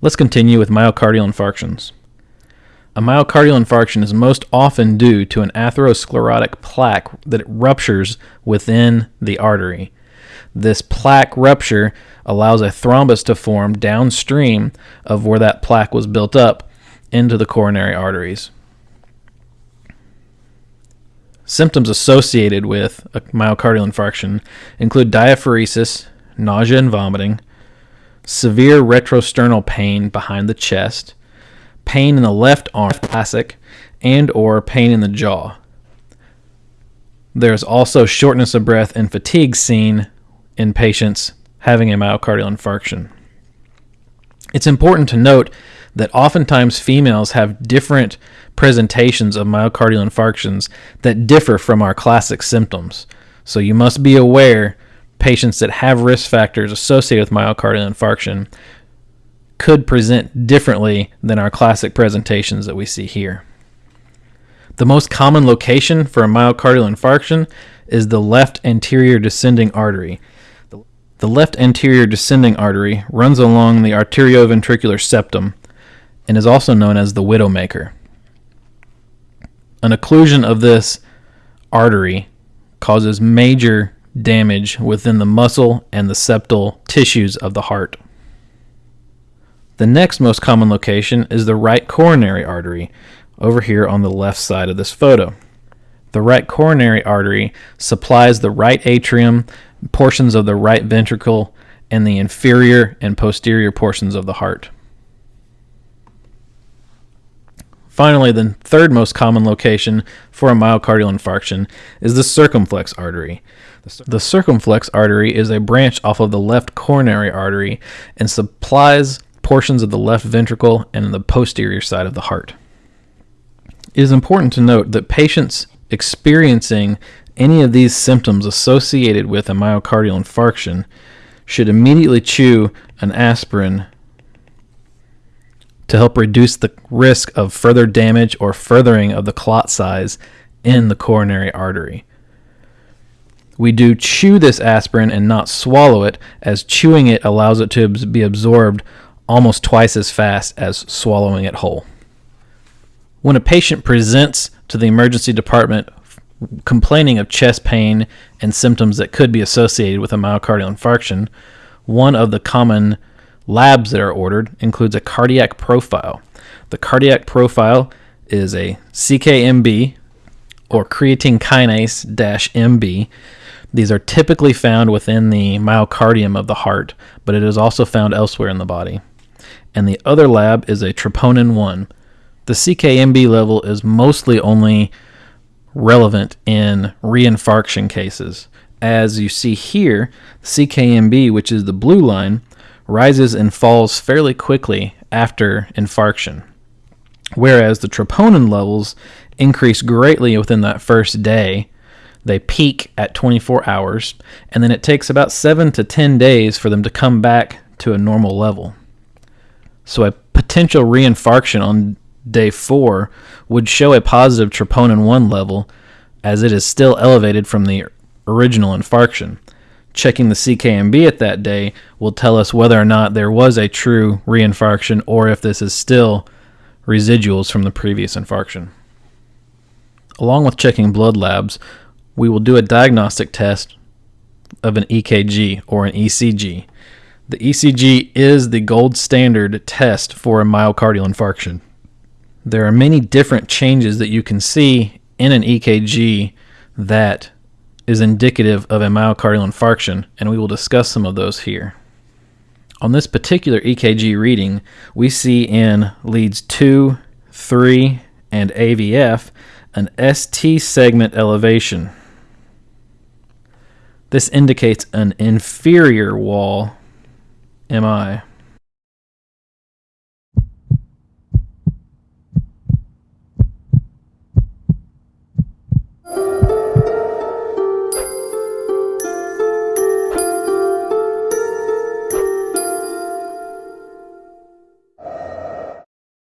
Let's continue with myocardial infarctions. A myocardial infarction is most often due to an atherosclerotic plaque that ruptures within the artery. This plaque rupture allows a thrombus to form downstream of where that plaque was built up into the coronary arteries. Symptoms associated with a myocardial infarction include diaphoresis, nausea and vomiting, severe retrosternal pain behind the chest, pain in the left arm, classic, and or pain in the jaw. There's also shortness of breath and fatigue seen in patients having a myocardial infarction. It's important to note that oftentimes females have different presentations of myocardial infarctions that differ from our classic symptoms. So you must be aware patients that have risk factors associated with myocardial infarction could present differently than our classic presentations that we see here. The most common location for a myocardial infarction is the left anterior descending artery. The left anterior descending artery runs along the atrioventricular septum and is also known as the widowmaker. An occlusion of this artery causes major damage within the muscle and the septal tissues of the heart. The next most common location is the right coronary artery, over here on the left side of this photo. The right coronary artery supplies the right atrium, portions of the right ventricle, and the inferior and posterior portions of the heart. Finally, the third most common location for a myocardial infarction is the circumflex artery. The circumflex artery is a branch off of the left coronary artery and supplies portions of the left ventricle and the posterior side of the heart. It is important to note that patients experiencing any of these symptoms associated with a myocardial infarction should immediately chew an aspirin to help reduce the risk of further damage or furthering of the clot size in the coronary artery. We do chew this aspirin and not swallow it, as chewing it allows it to be absorbed almost twice as fast as swallowing it whole. When a patient presents to the emergency department complaining of chest pain and symptoms that could be associated with a myocardial infarction, one of the common labs that are ordered includes a cardiac profile. The cardiac profile is a CKMB or creatine kinase MB. These are typically found within the myocardium of the heart, but it is also found elsewhere in the body. And the other lab is a troponin 1. The CKMB level is mostly only relevant in reinfarction cases. As you see here, CKMB, which is the blue line, rises and falls fairly quickly after infarction, whereas the troponin levels increase greatly within that first day. They peak at 24 hours, and then it takes about 7 to 10 days for them to come back to a normal level. So, a potential reinfarction on day 4 would show a positive troponin 1 level as it is still elevated from the original infarction. Checking the CKMB at that day will tell us whether or not there was a true reinfarction or if this is still residuals from the previous infarction. Along with checking blood labs, we will do a diagnostic test of an EKG or an ECG. The ECG is the gold standard test for a myocardial infarction. There are many different changes that you can see in an EKG that is indicative of a myocardial infarction, and we will discuss some of those here. On this particular EKG reading, we see in leads 2, 3, and AVF an ST segment elevation. This indicates an inferior wall MI.